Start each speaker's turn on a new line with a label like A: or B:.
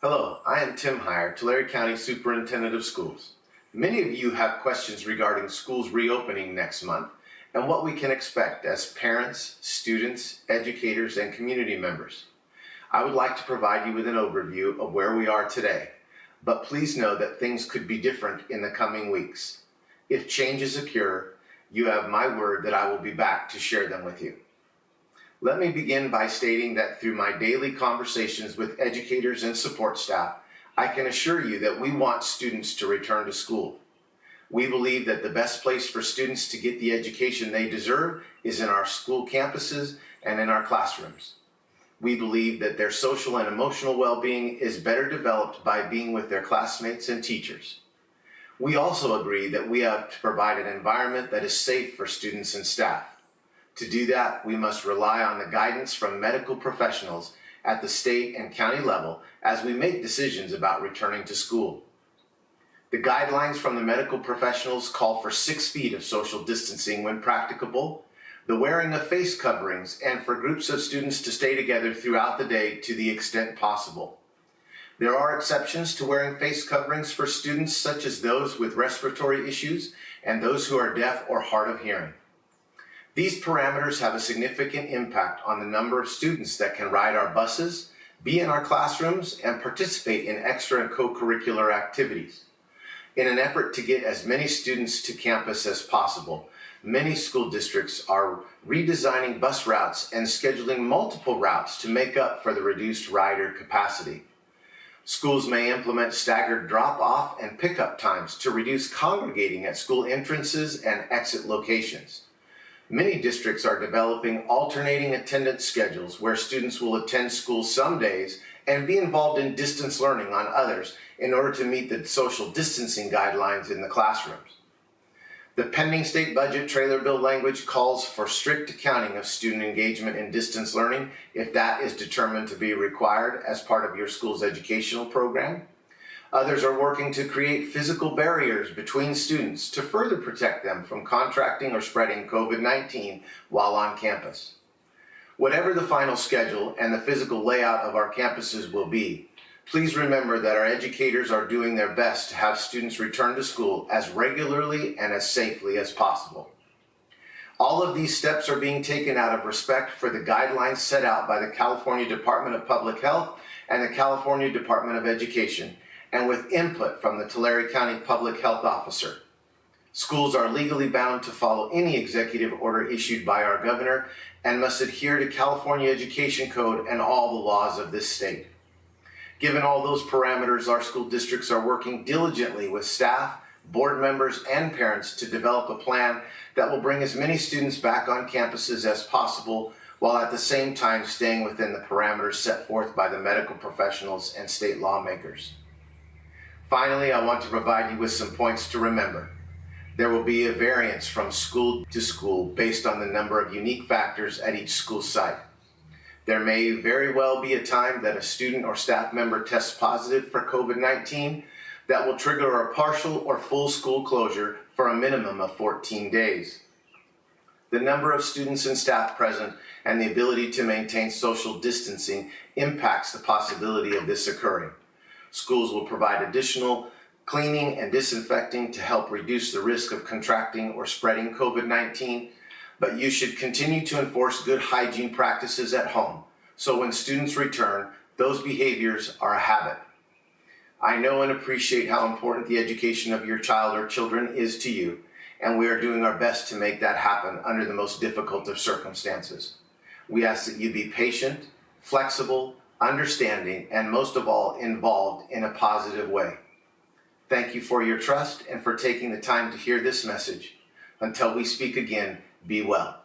A: Hello, I am Tim Hire, Tulare County Superintendent of Schools. Many of you have questions regarding schools reopening next month and what we can expect as parents, students, educators, and community members. I would like to provide you with an overview of where we are today, but please know that things could be different in the coming weeks. If changes occur, you have my word that I will be back to share them with you. Let me begin by stating that through my daily conversations with educators and support staff, I can assure you that we want students to return to school. We believe that the best place for students to get the education they deserve is in our school campuses and in our classrooms. We believe that their social and emotional well-being is better developed by being with their classmates and teachers. We also agree that we have to provide an environment that is safe for students and staff. To do that, we must rely on the guidance from medical professionals at the state and county level as we make decisions about returning to school. The guidelines from the medical professionals call for six feet of social distancing when practicable, the wearing of face coverings, and for groups of students to stay together throughout the day to the extent possible. There are exceptions to wearing face coverings for students such as those with respiratory issues and those who are deaf or hard of hearing. These parameters have a significant impact on the number of students that can ride our buses, be in our classrooms, and participate in extra and co-curricular activities. In an effort to get as many students to campus as possible, many school districts are redesigning bus routes and scheduling multiple routes to make up for the reduced rider capacity. Schools may implement staggered drop-off and pickup times to reduce congregating at school entrances and exit locations. Many districts are developing alternating attendance schedules where students will attend school some days and be involved in distance learning on others in order to meet the social distancing guidelines in the classrooms. The pending state budget trailer bill language calls for strict accounting of student engagement in distance learning if that is determined to be required as part of your school's educational program. Others are working to create physical barriers between students to further protect them from contracting or spreading COVID-19 while on campus. Whatever the final schedule and the physical layout of our campuses will be, please remember that our educators are doing their best to have students return to school as regularly and as safely as possible. All of these steps are being taken out of respect for the guidelines set out by the California Department of Public Health and the California Department of Education and with input from the Tulare County Public Health Officer. Schools are legally bound to follow any executive order issued by our governor and must adhere to California Education Code and all the laws of this state. Given all those parameters, our school districts are working diligently with staff, board members, and parents to develop a plan that will bring as many students back on campuses as possible while at the same time staying within the parameters set forth by the medical professionals and state lawmakers. Finally, I want to provide you with some points to remember. There will be a variance from school to school based on the number of unique factors at each school site. There may very well be a time that a student or staff member tests positive for COVID-19 that will trigger a partial or full school closure for a minimum of 14 days. The number of students and staff present and the ability to maintain social distancing impacts the possibility of this occurring. Schools will provide additional cleaning and disinfecting to help reduce the risk of contracting or spreading COVID-19, but you should continue to enforce good hygiene practices at home. So when students return, those behaviors are a habit. I know and appreciate how important the education of your child or children is to you, and we are doing our best to make that happen under the most difficult of circumstances. We ask that you be patient, flexible, understanding, and most of all, involved in a positive way. Thank you for your trust and for taking the time to hear this message. Until we speak again, be well.